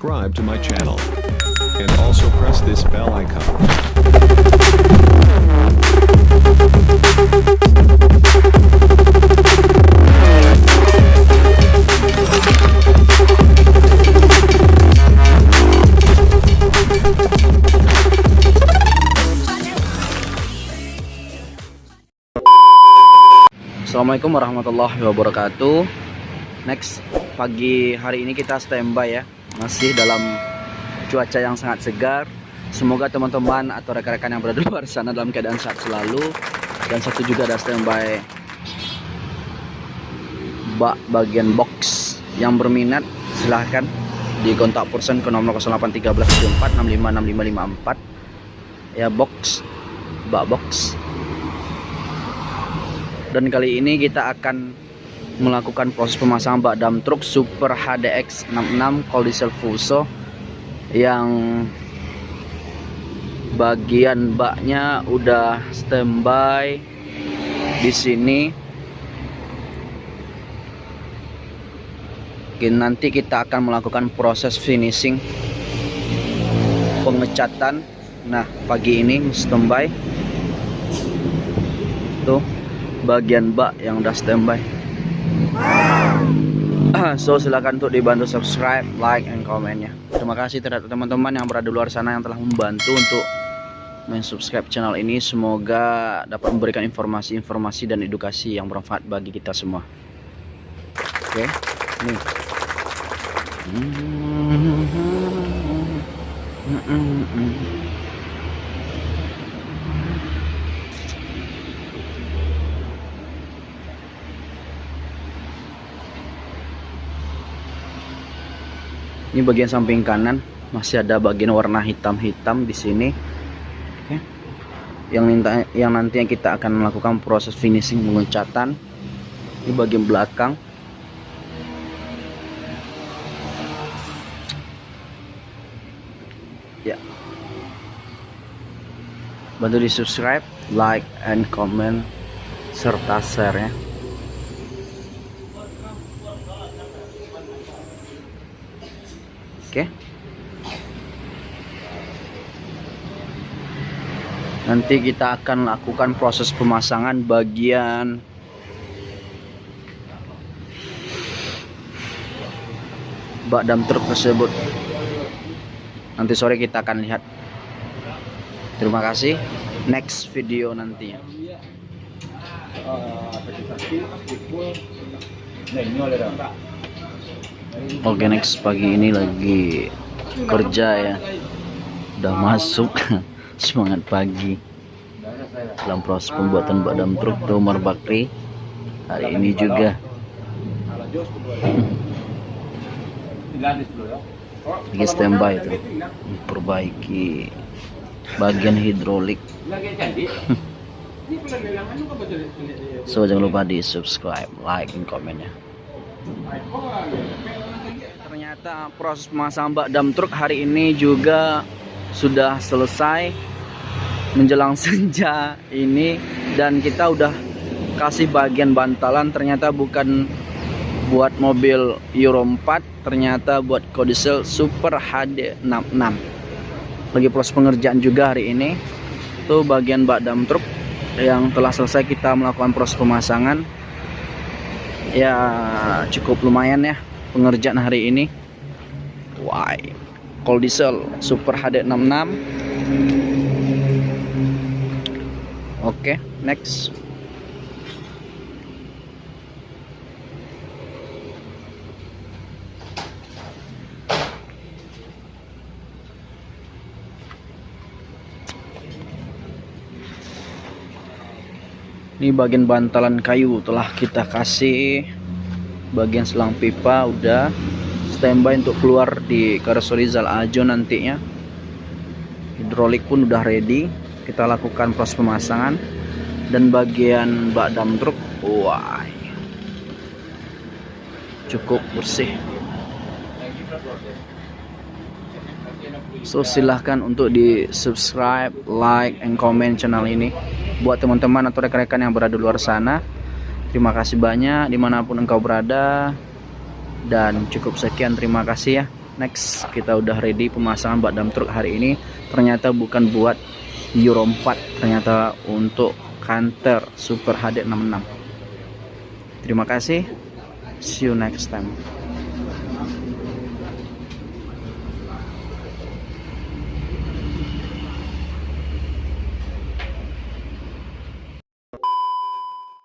Subscribe to my channel. And also press this bell icon. Assalamualaikum warahmatullahi wabarakatuh Next pagi hari ini kita standby ya Masih dalam cuaca yang sangat segar. Semoga teman-teman atau rekan-rekan yang berada di luar sana dalam keadaan sehat selalu. Dan satu juga ada standby Bak bagian box Yang berminat silahkan di kontak person ke nomor 081374656554 Ya box Bak box. Dan kali ini kita akan melakukan proses pemasangan bak dam truk Super HDX 66 cold diesel Fuso yang bagian baknya udah standby di sini. Nanti kita akan melakukan proses finishing pengecatan. Nah pagi ini standby. Tuh bagian bak yang udah standby so silakan untuk dibantu subscribe like and komennya terima kasih terhadap teman-teman yang berada di luar sana yang telah membantu untuk mensubscribe channel ini. Semoga dapat memberikan informasi-informasi dan edukasi yang bermanfaat bagi kita semua. Oke nih Ini bagian samping kanan masih ada bagian warna hitam-hitam di sini. Oke. Yang minta yang nantinya kita akan melakukan proses finishing pengecatan. Ini bagian belakang. Ya. Bantu di subscribe, like, and comment serta share ya. Oke. Nanti kita akan lakukan proses pemasangan bagian bak dam truk tersebut. Nanti sore kita akan lihat. Terima kasih. Next video nantinya. Oke next pagi ini lagi kerja ya. Udah masuk. Semangat pagi. Dalam proses pembuatan badan truk Domar Bakri. Hari ini juga. Lagi standby itu memperbaiki bagian hidrolik. So jangan lupa di subscribe like dan komennya ternyata proses pemasangan bak dam truk hari ini juga sudah selesai menjelang senja ini. Dan kita udah kasih bagian bantalan. Ternyata bukan buat mobil Euro 4 ternyata buat kodisel Super HD 66 lagi proses pengerjaan juga hari ini. Tuh bagian bak dam truk yang telah selesai kita melakukan proses pemasangan. Ya cukup lumayan ya pengerjaan hari ini. Why? Cold diesel super HD 66 oke okay, next. Ini bagian bantalan kayu telah kita kasih bagian selang pipa udah. Standby untuk keluar di Karsorizal Ajo nantinya. Hidrolik pun udah ready. Kita lakukan proses pemasangan. Dan bagian bak dam truk wah cukup bersih. So silahkan untuk di subscribe like and comment channel ini. Buat teman-teman atau rekan-rekan yang berada di luar sana terima kasih banyak di mana pun engkau berada. Dan cukup sekian terima kasih ya. Next kita udah ready pemasangan bak dam truk hari ini. Ternyata bukan buat Euro 4 ternyata untuk Canter Super HD 66 terima kasih. See you next time